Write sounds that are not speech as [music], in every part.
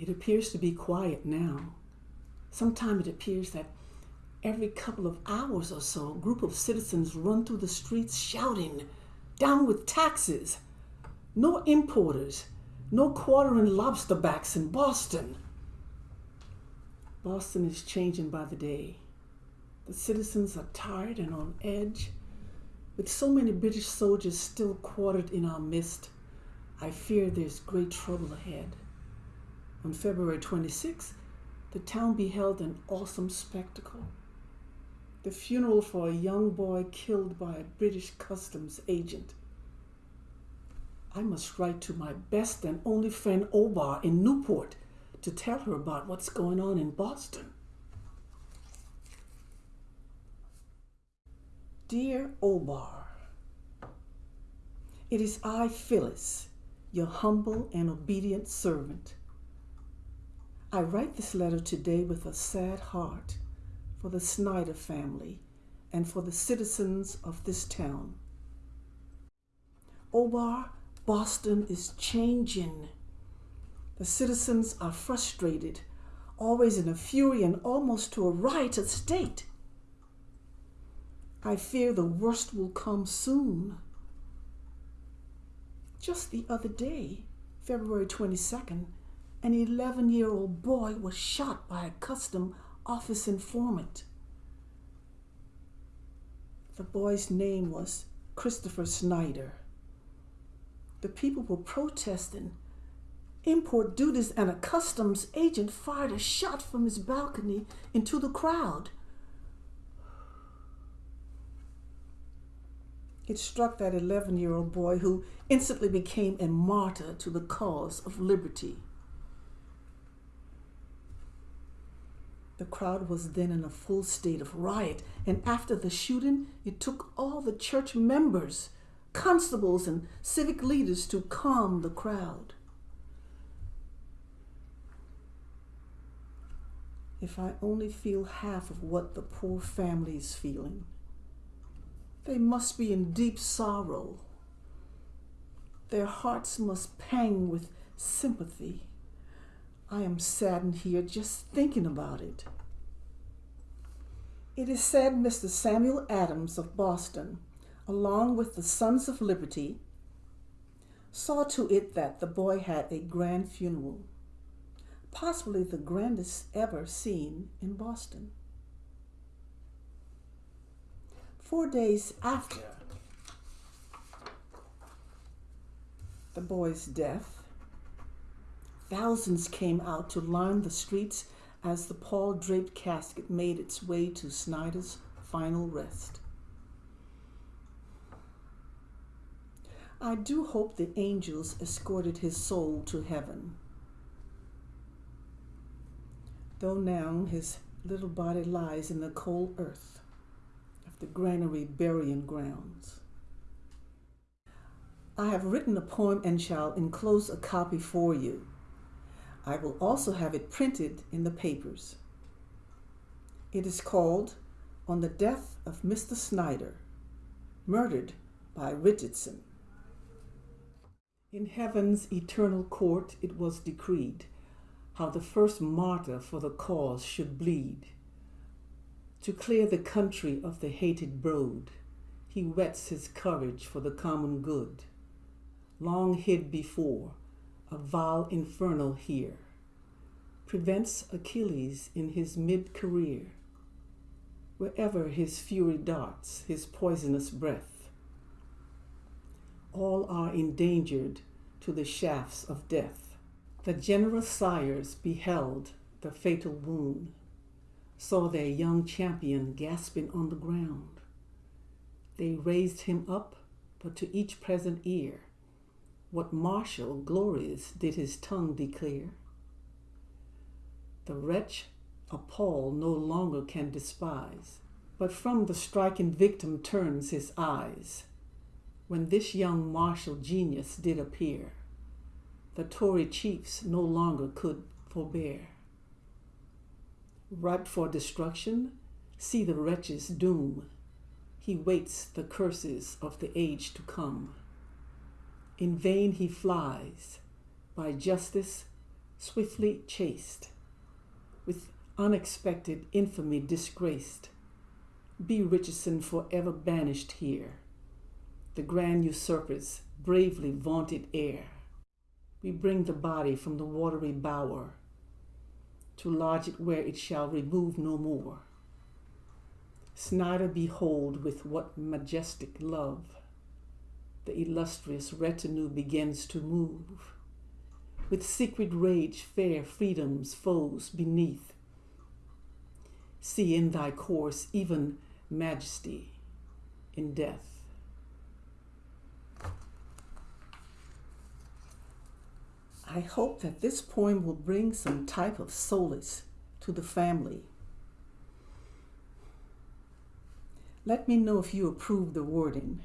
It appears to be quiet now. Sometimes it appears that every couple of hours or so, a group of citizens run through the streets shouting, Down with taxes! No importers! No quartering lobster backs in Boston! Boston is changing by the day. The citizens are tired and on edge. With so many British soldiers still quartered in our midst, I fear there's great trouble ahead. On February 26th, the town beheld an awesome spectacle. The funeral for a young boy killed by a British customs agent. I must write to my best and only friend Obour in Newport to tell her about what's going on in Boston. Dear Obour, it is I, Phillis, your humble and obedient servant. I write this letter today with a sad heart for the Snyder family and for the citizens of this town. Obour, Boston is changing. The citizens are frustrated, always in a fury and almost to a riotous state. I fear the worst will come soon. Just the other day, February 22nd, an 11 year old boy was shot by a custom office informant. The boy's name was Christopher Snyder. The people were protesting import duties, and a customs agent fired a shot from his balcony into the crowd. It struck that 11 year old boy who instantly became a martyr to the cause of liberty. The crowd was then in a full state of riot, and after the shooting, it took all the church members, constables, and civic leaders to calm the crowd. If I only feel half of what the poor family is feeling. They must be in deep sorrow. Their hearts must pang with sympathy. I am saddened here just thinking about it. It is said Mr. Samuel Adams of Boston, along with the Sons of Liberty, saw to it that the boy had a grand funeral, possibly the grandest ever seen in Boston. Four days after the boy's death, thousands came out to line the streets as the pall draped casket made its way to Snyder's final rest. I do hope the angels escorted his soul to heaven. Though now his little body lies in the cold earth of the granary burying grounds. I have written a poem and shall enclose a copy for you. I will also have it printed in the papers. It is called On the Death of Mr. Snyder, Murdered by Richardson. In heaven's eternal court it was decreed how the first martyr for the cause should bleed to clear the country of the hated brood, he whets his courage for the common good. Long hid before, a vile infernal here, prevents Achilles in his mid career. Wherever his fury darts, his poisonous breath, all are endangered to the shafts of death. The generous sires beheld the fatal wound saw their young champion gasping on the ground. They raised him up, but to each present ear, what martial glories did his tongue declare? The wretch appalled no longer can despise, but from the striking victim turns his eyes. When this young martial genius did appear, the Tory chiefs no longer could forbear ripe for destruction, see the wretch's doom. He waits the curses of the age to come. In vain he flies, by justice swiftly chased, with unexpected infamy disgraced. Be Richardson forever banished here, the grand usurper's bravely vaunted heir. We bring the body from the watery bower to lodge it where it shall remove no more. Snyder behold with what majestic love the illustrious retinue begins to move. With secret rage, fair freedom's foes beneath. See in thy course even majesty in death. I hope that this poem will bring some type of solace to the family. Let me know if you approve the wording.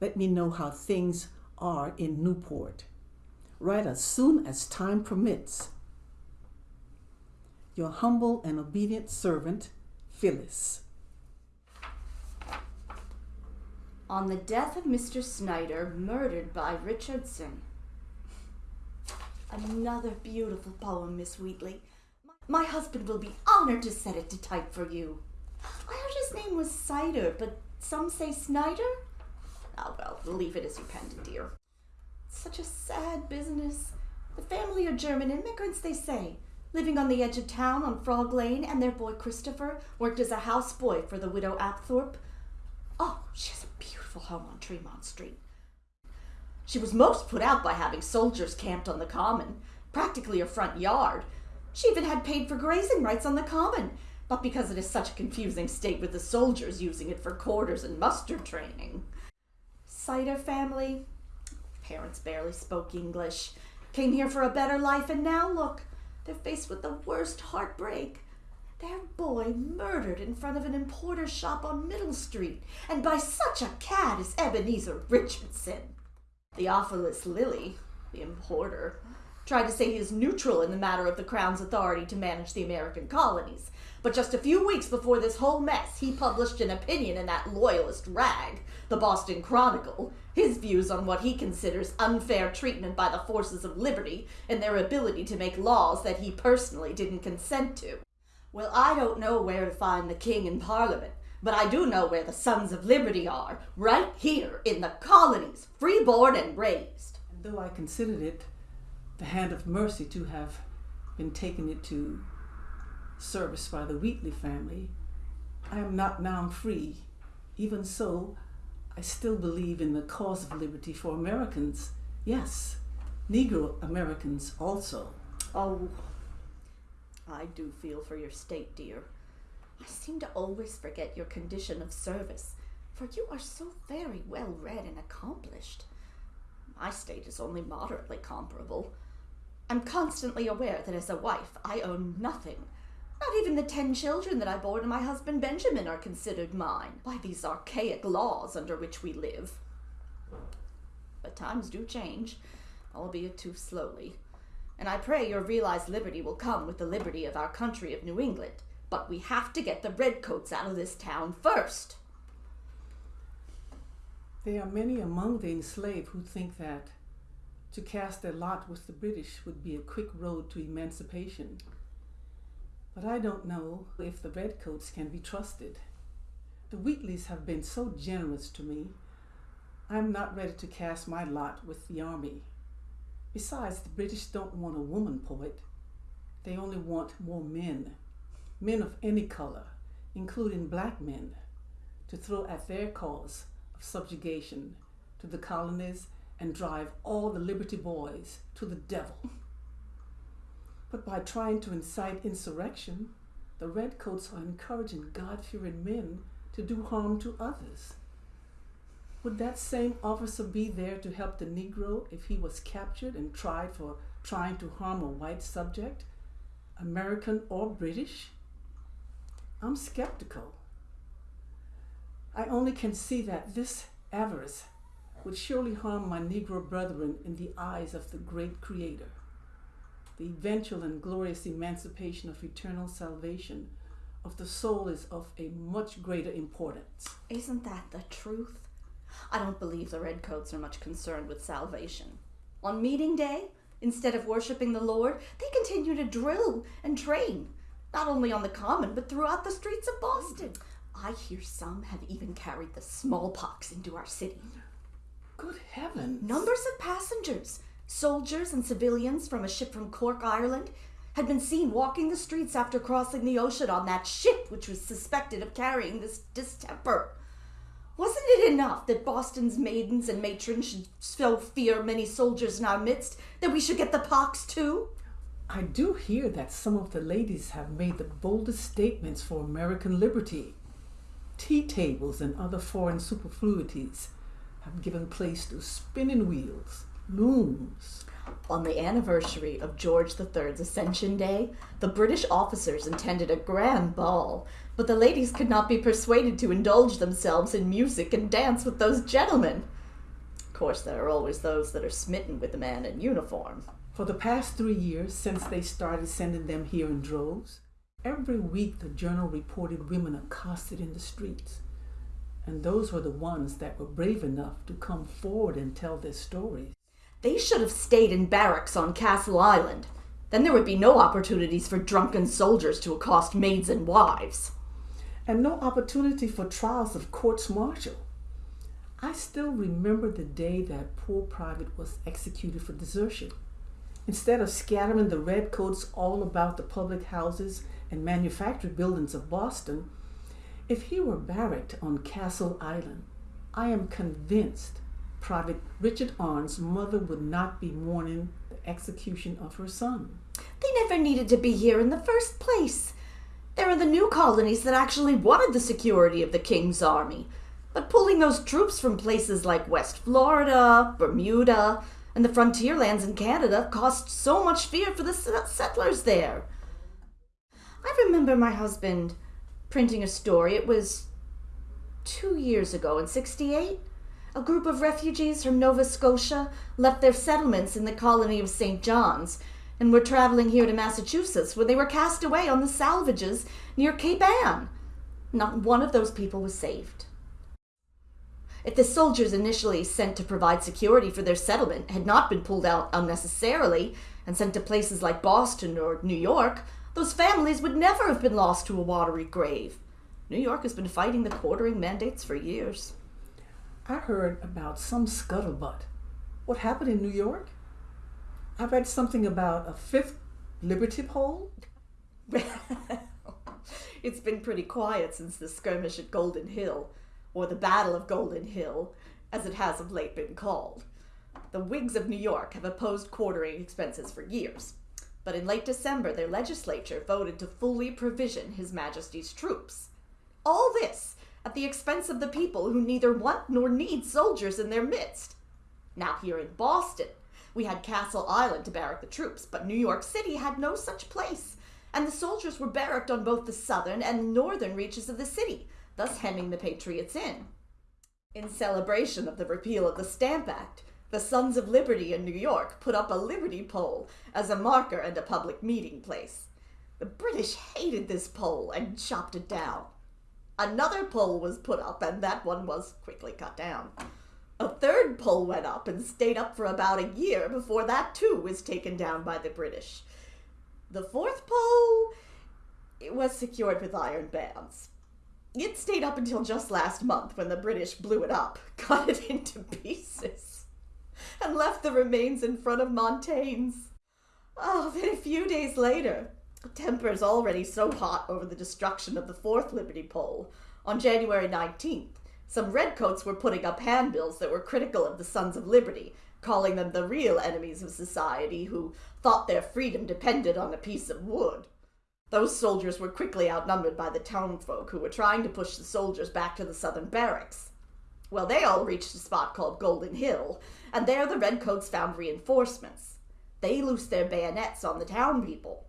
Let me know how things are in Newport. Write as soon as time permits. Your humble and obedient servant, Phillis. On the death of Mr. Snyder, murdered by Richardson. Another beautiful poem, Miss Wheatley. My husband will be honored to set it to type for you. I heard his name was Cider, but some say Snyder? Well, leave it as you penned it, dear. Such a sad business. The family are German immigrants, they say, living on the edge of town on Frog Lane, and their boy Christopher worked as a houseboy for the widow Apthorpe. Oh, she has a beautiful home on Tremont Street. She was most put out by having soldiers camped on the common, practically her front yard. She even had paid for grazing rights on the common, but because it is such a confusing state with the soldiers using it for quarters and muster training. Cider family, parents barely spoke English, came here for a better life, and now look, they're faced with the worst heartbreak. Their boy murdered in front of an importer's shop on Middle Street, and by such a cad as Ebenezer Richardson. Theophilus Lilly, the importer, tried to say he is neutral in the matter of the Crown's authority to manage the American colonies. But just a few weeks before this whole mess, he published an opinion in that loyalist rag, the Boston Chronicle, his views on what he considers unfair treatment by the forces of liberty and their ability to make laws that he personally didn't consent to. Well, I don't know where to find the king in Parliament, but I do know where the Sons of Liberty are, right here in the colonies, freeborn and raised. And though I considered it the hand of mercy to have been taken into service by the Wheatley family, I am not now free. Even so, I still believe in the cause of liberty for Americans. Yes, Negro Americans also. Oh, I do feel for your state, dear. I seem to always forget your condition of service, for you are so very well read and accomplished. My state is only moderately comparable. I'm constantly aware that as a wife I own nothing. Not even the ten children that I bore to my husband Benjamin are considered mine by these archaic laws under which we live. But times do change, albeit too slowly. And I pray your realized liberty will come with the liberty of our country of New England. But we have to get the redcoats out of this town first. There are many among the enslaved who think that to cast their lot with the British would be a quick road to emancipation. But I don't know if the Redcoats can be trusted. The Wheatleys have been so generous to me. I'm not ready to cast my lot with the army. Besides, the British don't want a woman poet. They only want more men, men of any color, including black men, to throw at their cause of subjugation to the colonies and drive all the Liberty Boys to the devil. [laughs] But by trying to incite insurrection, the Redcoats are encouraging God fearing men to do harm to others. Would that same officer be there to help the Negro if he was captured and tried for trying to harm a white subject, American or British? I'm skeptical. I only can see that this avarice would surely harm my Negro brethren in the eyes of the great Creator. The eventual and glorious emancipation of eternal salvation of the soul is of a much greater importance. Isn't that the truth? I don't believe the Redcoats are much concerned with salvation. On meeting day, Instead of worshiping the Lord, they continue to drill and train, not only on the common, but throughout the streets of Boston. I hear some have even carried the smallpox into our city. Good heavens. Numbers of passengers, soldiers and civilians from a ship from Cork, Ireland, had been seen walking the streets after crossing the ocean on that ship which was suspected of carrying this distemper. Wasn't it enough that Boston's maidens and matrons should so fear many soldiers in our midst that we should get the pox too? I do hear that some of the ladies have made the boldest statements for American liberty. Tea tables and other foreign superfluities have given place to spinning wheels, looms. On the anniversary of George III's Ascension Day, the British officers intended a grand ball, but the ladies could not be persuaded to indulge themselves in music and dance with those gentlemen. Of course, there are always those that are smitten with the man in uniform. For the past three years, since they started sending them here in droves, every week the journal reported women accosted in the streets. And those were the ones that were brave enough to come forward and tell their stories. They should have stayed in barracks on Castle Island. Then there would be no opportunities for drunken soldiers to accost maids and wives. And no opportunity for trials of courts martial. I still remember the day that poor private was executed for desertion. Instead of scattering the redcoats all about the public houses and manufactory buildings of Boston, if he were barracked on Castle Island, I am convinced Private Richard Arndt's mother would not be mourning the execution of her son. They never needed to be here in the first place. There are the new colonies that actually wanted the security of the King's army. But pulling those troops from places like West Florida, Bermuda, and the frontier lands in Canada caused so much fear for the settlers there. I remember my husband printing a story. It was two years ago in 68 a group of refugees from Nova Scotia left their settlements in the colony of St. John's and were traveling here to Massachusetts when they were cast away on the salvages near Cape Ann. Not one of those people was saved. If the soldiers initially sent to provide security for their settlement had not been pulled out unnecessarily and sent to places like Boston or New York, those families would never have been lost to a watery grave. New York has been fighting the quartering mandates for years. I heard about some scuttlebutt. What happened in New York? I read something about a fifth Liberty Pole. [laughs] it's been pretty quiet since the skirmish at Golden Hill, or the Battle of Golden Hill, as it has of late been called. The Whigs of New York have opposed quartering expenses for years, but in late December their legislature voted to fully provision His Majesty's troops. All this at the expense of the people who neither want nor need soldiers in their midst. Now, here in Boston, we had Castle Island to barrack the troops, but New York City had no such place, and the soldiers were barracked on both the southern and northern reaches of the city, thus hemming the patriots in. In celebration of the repeal of the Stamp Act, the Sons of Liberty in New York put up a Liberty pole as a marker and a public meeting place. The British hated this pole and chopped it down. Another pole was put up, and that one was quickly cut down. A third pole went up and stayed up for about a year before that too was taken down by the British. The fourth pole it was secured with iron bands. It stayed up until just last month when the British blew it up, [laughs] cut it into pieces, and left the remains in front of Montagne's. Oh, then a few days later, Tempers already so hot over the destruction of the fourth Liberty Pole. On January 19th, some redcoats were putting up handbills that were critical of the Sons of Liberty, calling them the real enemies of society who thought their freedom depended on a piece of wood. Those soldiers were quickly outnumbered by the townfolk who were trying to push the soldiers back to the southern barracks. Well, they all reached a spot called Golden Hill, and there the redcoats found reinforcements. They loosed their bayonets on the town people.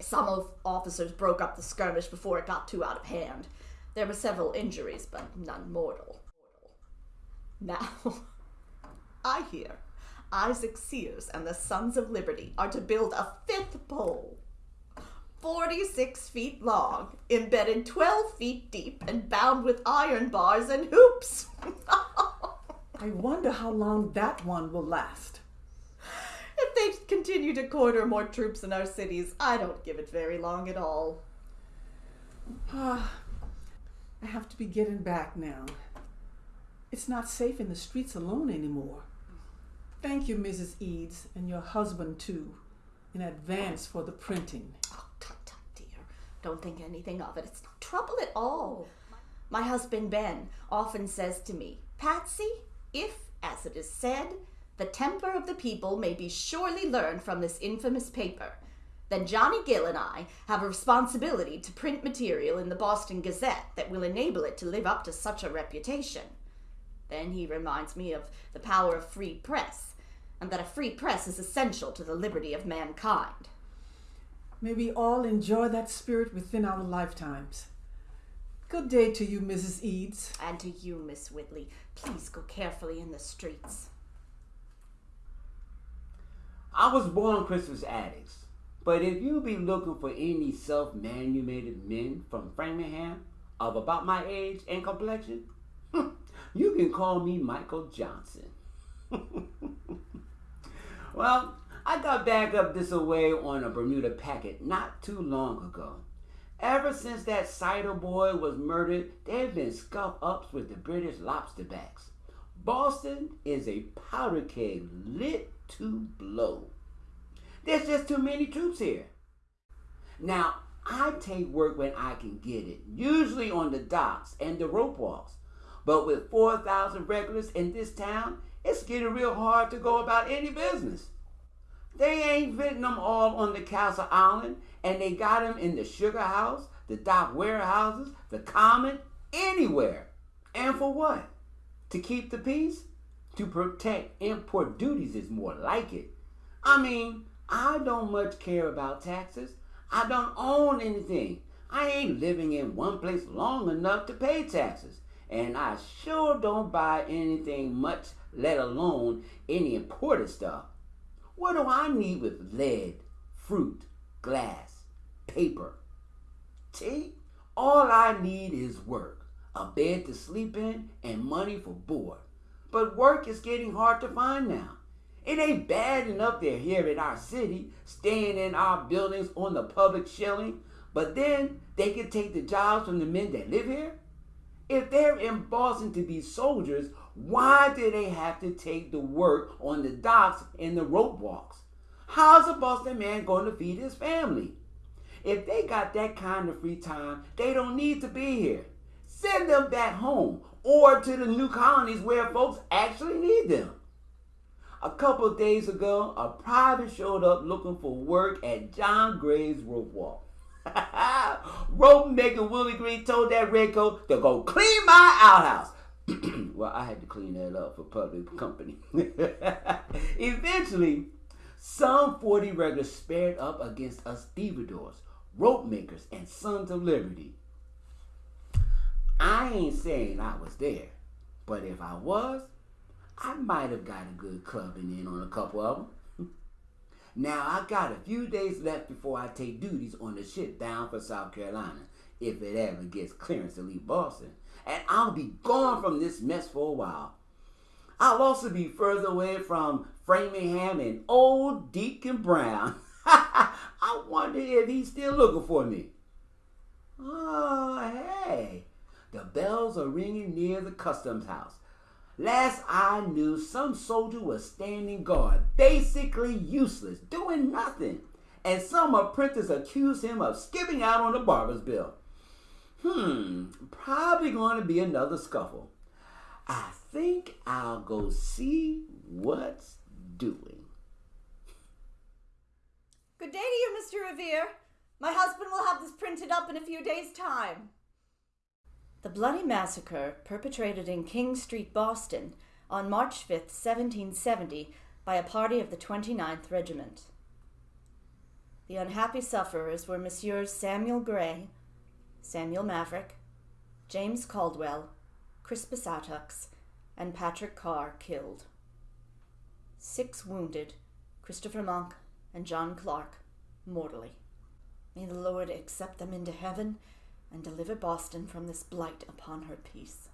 Some of officers broke up the skirmish before it got too out of hand. There were several injuries, but none mortal. Now, [laughs] I hear Isaac Sears and the Sons of Liberty are to build a fifth pole, 46 feet long, embedded 12 feet deep, and bound with iron bars and hoops. [laughs] I wonder how long that one will last. They continue to quarter more troops in our cities, I don't give it very long at all. Ah, [sighs] I have to be getting back now. It's not safe in the streets alone anymore. Thank you, Mrs. Edes, and your husband too, in advance for the printing. Oh, tut tut, dear. Don't think anything of it. It's no trouble at all. My husband Ben often says to me, Patsy, if, as it is said, the temper of the people may be surely learned from this infamous paper, then Johnny Gill and I have a responsibility to print material in the Boston Gazette that will enable it to live up to such a reputation. Then he reminds me of the power of free press, and that a free press is essential to the liberty of mankind. May we all enjoy that spirit within our lifetimes. Good day to you, Mrs. Edes. And to you, Miss Wheatley, please go carefully in the streets. I was born Crispus Attucks, but if you be looking for any self-manumated men from Framingham of about my age and complexion, [laughs] you can call me Michael Johnson. [laughs] well, I got back up this away on a Bermuda packet not too long ago. Ever since that cider boy was murdered, there have been scuff ups with the British lobsterbacks. Boston is a powder keg lit to blow. There's just too many troops here. Now, I take work when I can get it, usually on the docks and the rope walks. But with 4,000 regulars in this town, it's getting real hard to go about any business. They ain't fitting them all on the Castle Island, and they got them in the sugar house, the dock warehouses, the common, anywhere. And for what? To keep the peace? To protect import duties is more like it. I mean, I don't much care about taxes. I don't own anything. I ain't living in one place long enough to pay taxes. And I sure don't buy anything much, let alone any imported stuff. What do I need with lead, fruit, glass, paper, tea? All I need is work, a bed to sleep in, and money for board. But work is getting hard to find now. It ain't bad enough they're here in our city, staying in our buildings on the public shilling, but then they can take the jobs from the men that live here? If they're in Boston to be soldiers, why do they have to take the work on the docks and the rope walks? How's a Boston man going to feed his family? If they got that kind of free time, they don't need to be here. Send them back home or to the new colonies where folks actually need them. A couple days ago, a private showed up looking for work at John Gray's rope walk. [laughs] rope maker Willie Green told that redcoat to go clean my outhouse. [clears throat] well, I had to clean that up for public company. [laughs] Eventually, some 40 regulars spared up against us stevedores, rope makers, and sons of liberty. I ain't saying I was there, but if I was, I might have got a good clubbing in on a couple of them. [laughs] now, I got a few days left before I take duties on the ship bound for South Carolina, if it ever gets clearance to leave Boston. And I'll be gone from this mess for a while. I'll also be further away from Framingham and old Deacon Brown. [laughs] I wonder if he's still looking for me. Oh, hey. The bells are ringing near the customs house. Last I knew, some soldier was standing guard, basically useless, doing nothing. And some apprentice accused him of skipping out on the barber's bill. Hmm, probably going to be another scuffle. I think I'll go see what's doing. Good day to you, Mr. Revere. My husband will have this printed up in a few days' time. The bloody massacre perpetrated in King Street, Boston, on March 5, 1770, by a party of the 29th Regiment. The unhappy sufferers were Messrs. Samuel Gray, Samuel Maverick, James Caldwell, Crispus Attucks, and Patrick Carr killed. Six wounded, Christopher Monk and John Clark, mortally. May the Lord accept them into heaven and deliver Boston from this blight upon her peace.